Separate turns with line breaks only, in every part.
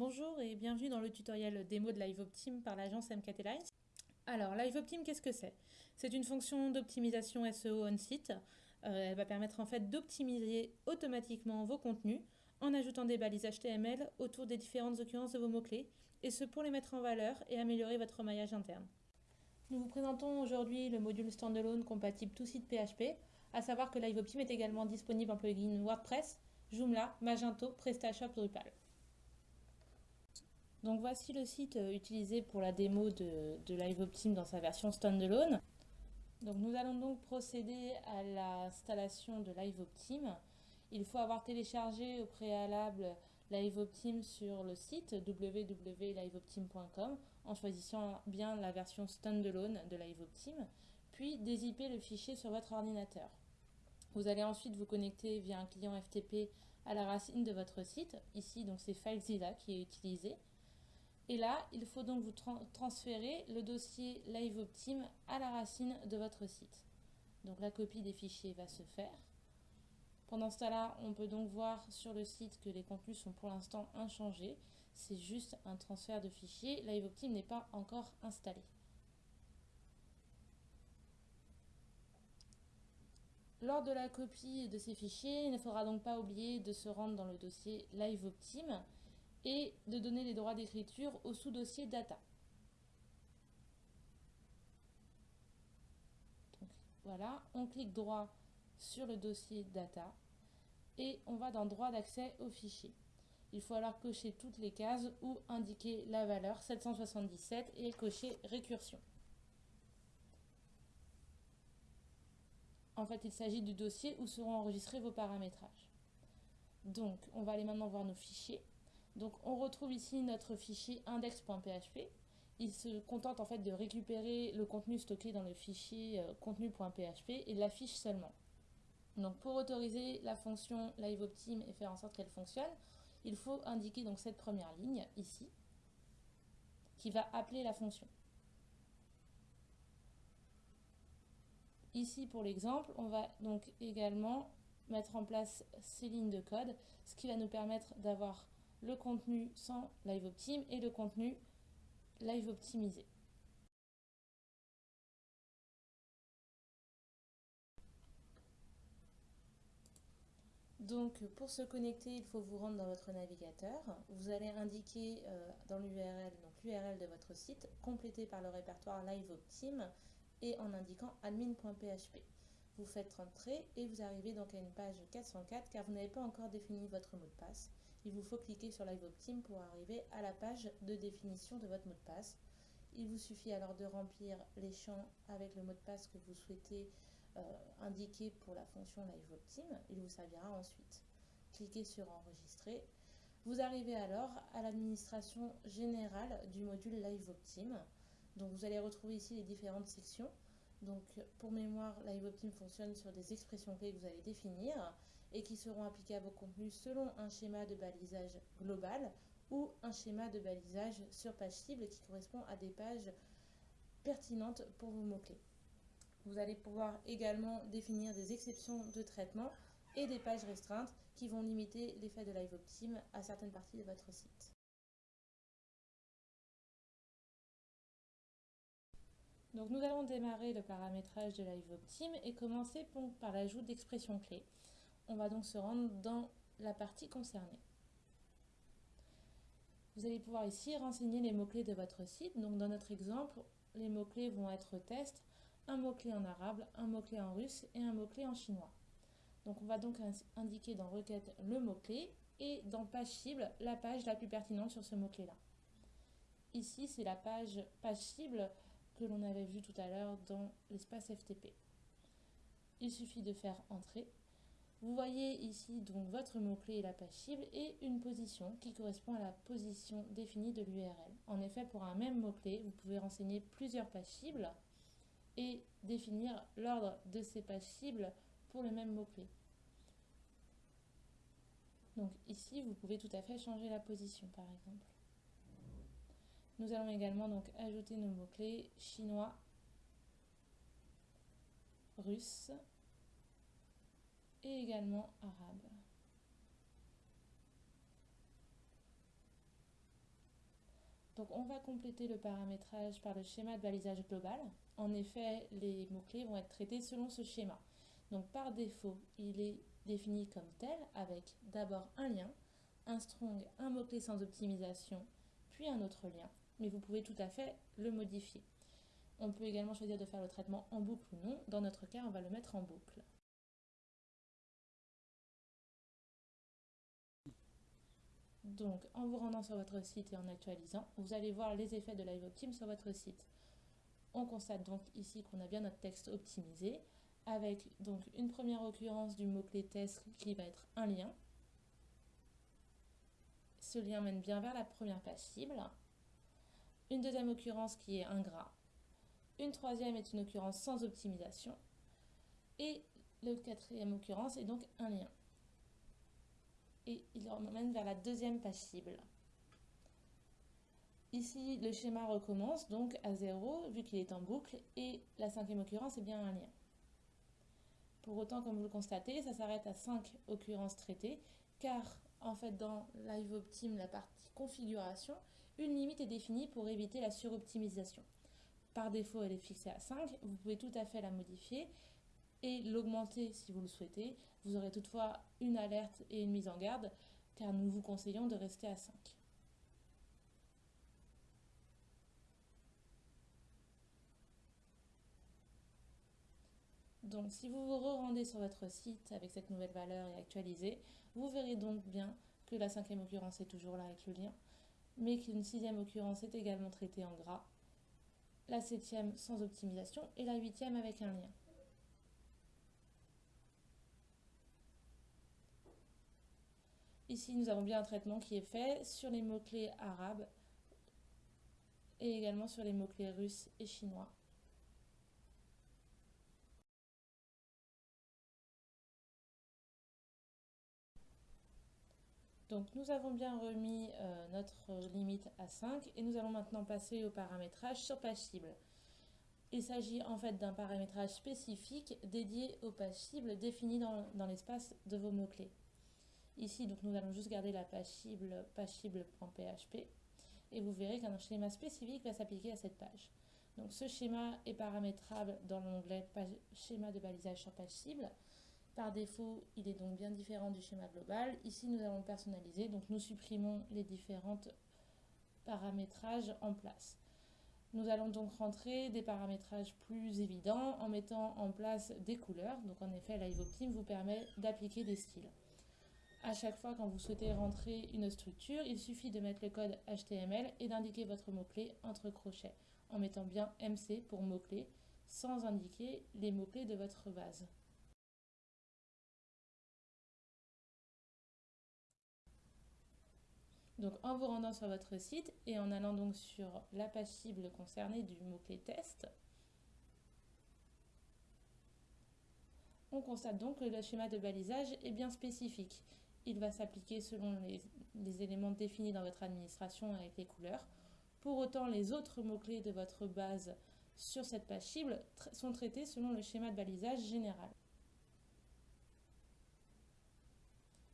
Bonjour et bienvenue dans le tutoriel démo de LiveOptim par l'agence MKT Lines. Alors, LiveOptim, qu'est-ce que c'est? C'est une fonction d'optimisation SEO on-site. Euh, elle va permettre en fait d'optimiser automatiquement vos contenus en ajoutant des balises HTML autour des différentes occurrences de vos mots-clés, et ce pour les mettre en valeur et améliorer votre maillage interne. Nous vous présentons aujourd'hui le module standalone compatible tout site PHP, à savoir que LiveOptim est également disponible en plugin WordPress, Joomla, Magento, PrestaShop, Drupal. Donc voici le site euh, utilisé pour la démo de, LiveOptim dans sa version standalone. Donc nous allons donc procéder à l'installation de LiveOptim. Il faut avoir téléchargé au préalable LiveOptim sur le site www.liveoptim.com en choisissant bien la version standalone de LiveOptim, puis dézipper le fichier sur votre ordinateur. Vous allez ensuite vous connecter via un client FTP à la racine de votre site. Ici, donc c'est FileZilla qui est utilisé. Et là, il faut donc vous transférer le dossier LiveOptim à la racine de votre site. Donc la copie des fichiers va se faire. Pendant ce temps-là, on peut donc voir sur le site que les contenus sont pour l'instant inchangés. C'est juste un transfert de fichiers. LiveOptim n'est pas encore installé. Lors de la copie de ces fichiers, il ne faudra donc pas oublier de se rendre dans le dossier LiveOptim et de donner les droits d'écriture au sous-dossier data. voilà, on clique droit sur le dossier data et on va dans droit d'accès au fichier. Il faut alors cocher toutes les cases ou indiquer la valeur 777 et cocher récursion. En fait, il s'agit du dossier où seront enregistrés vos paramétrages. Donc, on va aller maintenant voir nos fichiers. Donc on retrouve ici notre fichier index.php. Il se contente en fait de récupérer le contenu stocké dans le fichier euh, contenu.php et l'affiche seulement. Donc pour autoriser la fonction LiveOptim et faire en sorte qu'elle fonctionne, il faut indiquer donc cette première ligne ici qui va appeler la fonction. Ici pour l'exemple, on va donc également mettre en place ces lignes de code, ce qui va nous permettre d'avoir le contenu sans live optim et le contenu live optimisé. Donc pour se connecter, il faut vous rendre dans votre navigateur. Vous allez indiquer euh, dans l'URL, donc l'URL de votre site, complété par le répertoire LiveOptim et en indiquant admin.php. Vous faites entrer et vous arrivez donc à une page 404 car vous n'avez pas encore défini votre mot de passe il vous faut cliquer sur LiveOptim pour arriver à la page de définition de votre mot de passe. Il vous suffit alors de remplir les champs avec le mot de passe que vous souhaitez euh, indiquer pour la fonction LiveOptim. Il vous servira ensuite. Cliquez sur Enregistrer. Vous arrivez alors à l'administration générale du module LiveOptim. Donc vous allez retrouver ici les différentes sections. Donc pour mémoire, LiveOptim fonctionne sur des expressions clés que vous allez définir et qui seront applicables au contenu selon un schéma de balisage global ou un schéma de balisage sur page cible qui correspond à des pages pertinentes pour vos mots-clés. Vous allez pouvoir également définir des exceptions de traitement et des pages restreintes qui vont limiter l'effet de LiveOptim à certaines parties de votre site. Donc nous allons démarrer le paramétrage de LiveOptim et commencer par l'ajout d'expressions clés on va donc se rendre dans la partie concernée. Vous allez pouvoir ici renseigner les mots-clés de votre site. Donc dans notre exemple, les mots-clés vont être test, un mot-clé en arabe, un mot-clé en russe et un mot-clé en chinois. Donc on va donc indiquer dans requête le mot-clé et dans page cible, la page la plus pertinente sur ce mot-clé-là. Ici, c'est la page page cible que l'on avait vue tout à l'heure dans l'espace FTP. Il suffit de faire entrer vous voyez ici donc votre mot-clé et la page cible et une position qui correspond à la position définie de l'URL. En effet, pour un même mot-clé, vous pouvez renseigner plusieurs pages cibles et définir l'ordre de ces pages cibles pour le même mot-clé. Donc ici, vous pouvez tout à fait changer la position par exemple. Nous allons également donc ajouter nos mots-clés chinois, russe, et également arabe. Donc on va compléter le paramétrage par le schéma de balisage global. En effet, les mots-clés vont être traités selon ce schéma. Donc par défaut, il est défini comme tel avec d'abord un lien, un strong, un mot-clé sans optimisation, un autre lien. Mais vous pouvez tout à fait le modifier. On peut également choisir de faire le traitement en boucle ou non. Dans notre cas, on va le mettre en boucle. Donc, en vous rendant sur votre site et en actualisant, vous allez voir les effets de LiveOptim sur votre site. On constate donc ici qu'on a bien notre texte optimisé, avec donc une première occurrence du mot-clé test qui va être un lien. Ce lien mène bien vers la première page cible. Une deuxième occurrence qui est un gras. Une troisième est une occurrence sans optimisation. Et le quatrième occurrence est donc un lien et il emmène vers la deuxième page cible. Ici, le schéma recommence donc à 0 vu qu'il est en boucle et la cinquième occurrence est bien un lien. Pour autant, comme vous le constatez, ça s'arrête à 5 occurrences traitées car en fait dans LiveOptim, la partie configuration, une limite est définie pour éviter la suroptimisation. Par défaut, elle est fixée à 5, vous pouvez tout à fait la modifier et l'augmenter si vous le souhaitez. Vous aurez toutefois une alerte et une mise en garde car nous vous conseillons de rester à 5. Donc si vous vous rendez sur votre site avec cette nouvelle valeur et actualisée, vous verrez donc bien que la cinquième occurrence est toujours là avec le lien, mais qu'une sixième occurrence est également traitée en gras, la septième sans optimisation et la huitième avec un lien. Ici, nous avons bien un traitement qui est fait sur les mots-clés arabes et également sur les mots-clés russes et chinois. Donc nous avons bien remis euh, notre limite à 5 et nous allons maintenant passer au paramétrage sur page cible. Il s'agit en fait d'un paramétrage spécifique dédié aux pages cibles définies dans l'espace de vos mots-clés. Ici, donc, nous allons juste garder la page cible, page cible.php et vous verrez qu'un schéma spécifique va s'appliquer à cette page. Donc ce schéma est paramétrable dans l'onglet schéma de balisage sur page cible. Par défaut, il est donc bien différent du schéma global. Ici, nous allons personnaliser, donc nous supprimons les différents paramétrages en place. Nous allons donc rentrer des paramétrages plus évidents en mettant en place des couleurs. Donc en effet, LiveOptim vous permet d'appliquer des styles. À chaque fois quand vous souhaitez rentrer une structure, il suffit de mettre le code HTML et d'indiquer votre mot-clé entre crochets, en mettant bien MC pour mot-clé, sans indiquer les mots-clés de votre base. Donc en vous rendant sur votre site et en allant donc sur la page cible concernée du mot-clé test, on constate donc que le schéma de balisage est bien spécifique il va s'appliquer selon les, éléments définis dans votre administration avec les couleurs. Pour autant, les autres mots-clés de votre base sur cette page cible sont traités selon le schéma de balisage général.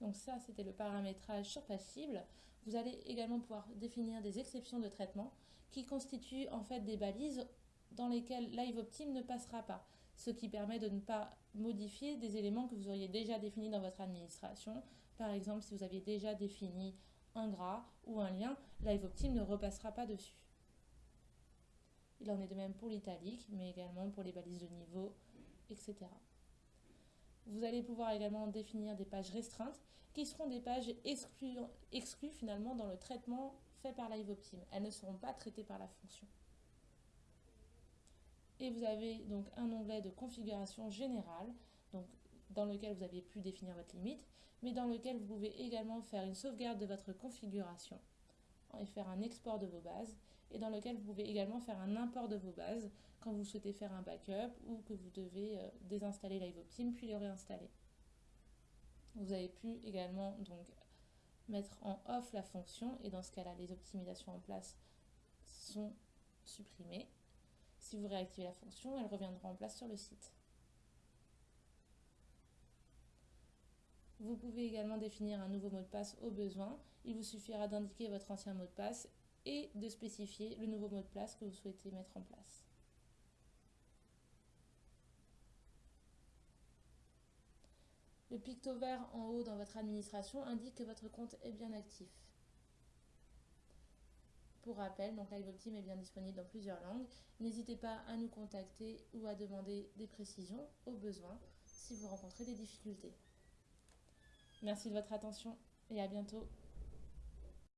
Donc ça, c'était le paramétrage sur page cible. Vous allez également pouvoir définir des exceptions de traitement qui constituent en fait des balises dans lesquelles LiveOptim ne passera pas, ce qui permet de ne pas modifier des éléments que vous auriez déjà définis dans votre administration, par exemple, si vous aviez déjà défini un gras ou un lien, LiveOptim ne repassera pas dessus. Il en est de même pour l'italique, mais également pour les balises de niveau, etc. Vous allez pouvoir également définir des pages restreintes qui seront des pages exclues, finalement dans le traitement fait par LiveOptim. Elles ne seront pas traitées par la fonction. Et vous avez donc un onglet de configuration générale, dans lequel vous avez pu définir votre limite, mais dans lequel vous pouvez également faire une sauvegarde de votre configuration et faire un export de vos bases, et dans lequel vous pouvez également faire un import de vos bases quand vous souhaitez faire un backup ou que vous devez euh, désinstaller LiveOptim puis le réinstaller. Vous avez pu également donc mettre en off la fonction et dans ce cas-là, les optimisations en place sont supprimées. Si vous réactivez la fonction, elle reviendra en place sur le site. Vous pouvez également définir un nouveau mot de passe au besoin. Il vous suffira d'indiquer votre ancien mot de passe et de spécifier le nouveau mot de passe que vous souhaitez mettre en place. Le picto vert en haut dans votre administration indique que votre compte est bien actif. Pour rappel, donc LiveOptim est bien disponible dans plusieurs langues. N'hésitez pas à nous contacter ou à demander des précisions au besoin si vous rencontrez des difficultés. Merci de votre attention et à bientôt.